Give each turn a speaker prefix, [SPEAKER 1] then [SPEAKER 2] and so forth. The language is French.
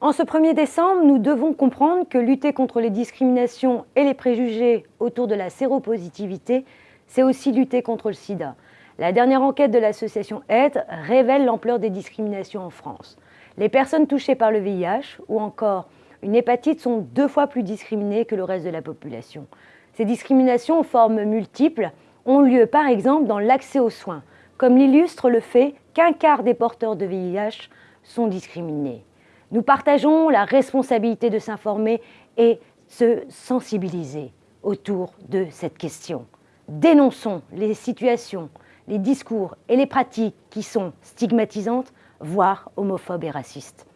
[SPEAKER 1] En ce 1er décembre, nous devons comprendre que lutter contre les discriminations et les préjugés autour de la séropositivité, c'est aussi lutter contre le sida. La dernière enquête de l'association AIDS révèle l'ampleur des discriminations en France. Les personnes touchées par le VIH ou encore une hépatite sont deux fois plus discriminées que le reste de la population. Ces discriminations en forme multiples ont lieu par exemple dans l'accès aux soins, comme l'illustre le fait qu'un quart des porteurs de VIH sont discriminés. Nous partageons la responsabilité de s'informer et se sensibiliser autour de cette question. Dénonçons les situations, les discours et les pratiques qui sont stigmatisantes, voire homophobes et racistes.